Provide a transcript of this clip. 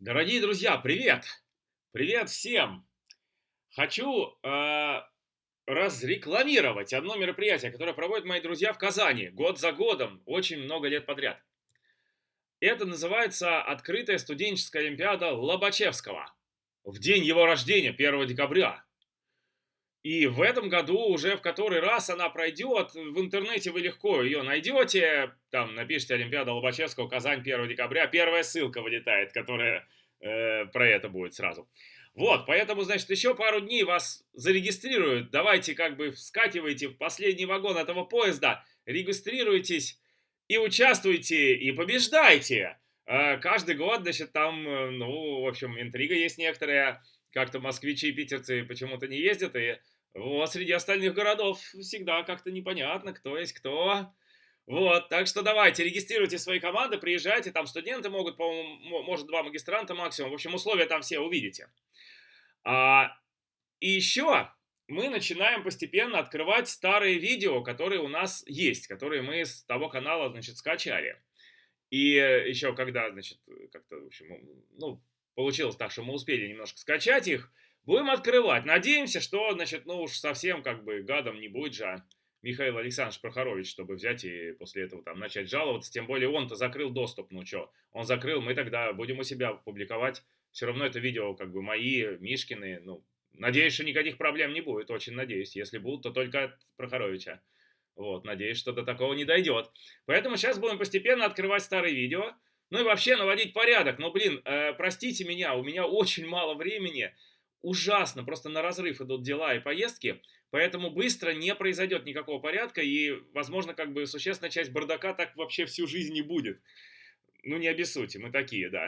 Дорогие друзья, привет! Привет всем! Хочу э, разрекламировать одно мероприятие, которое проводят мои друзья в Казани год за годом, очень много лет подряд. Это называется Открытая студенческая олимпиада Лобачевского в день его рождения, 1 декабря. И в этом году уже в который раз она пройдет. В интернете вы легко ее найдете. Там напишите Олимпиада Лобачевского, Казань, 1 декабря. Первая ссылка вылетает, которая э, про это будет сразу. Вот, поэтому, значит, еще пару дней вас зарегистрируют. Давайте как бы скативайте в последний вагон этого поезда, регистрируйтесь и участвуйте, и побеждайте. Э, каждый год, значит, там, э, ну, в общем, интрига есть некоторая как-то москвичи и питерцы почему-то не ездят, и вот среди остальных городов всегда как-то непонятно, кто есть кто. Вот, так что давайте, регистрируйте свои команды, приезжайте, там студенты могут, по-моему, может два магистранта максимум, в общем, условия там все увидите. А, и еще мы начинаем постепенно открывать старые видео, которые у нас есть, которые мы с того канала, значит, скачали. И еще когда, значит, как-то, в общем, ну, получилось так, что мы успели немножко скачать их. Будем открывать. Надеемся, что, значит, ну уж совсем как бы гадом не будет же Михаил Александрович Прохорович, чтобы взять и после этого там начать жаловаться. Тем более он-то закрыл доступ, ну что, он закрыл, мы тогда будем у себя публиковать. Все равно это видео как бы мои, Мишкины, ну, надеюсь, что никаких проблем не будет, очень надеюсь. Если будут, то только от Прохоровича. Вот, надеюсь, что до такого не дойдет. Поэтому сейчас будем постепенно открывать старые видео. Ну и вообще наводить порядок. Но, блин, э, простите меня, у меня очень мало времени. Ужасно, просто на разрыв идут дела и поездки. Поэтому быстро не произойдет никакого порядка. И, возможно, как бы существенная часть бардака так вообще всю жизнь не будет. Ну, не обессудьте, мы такие, да.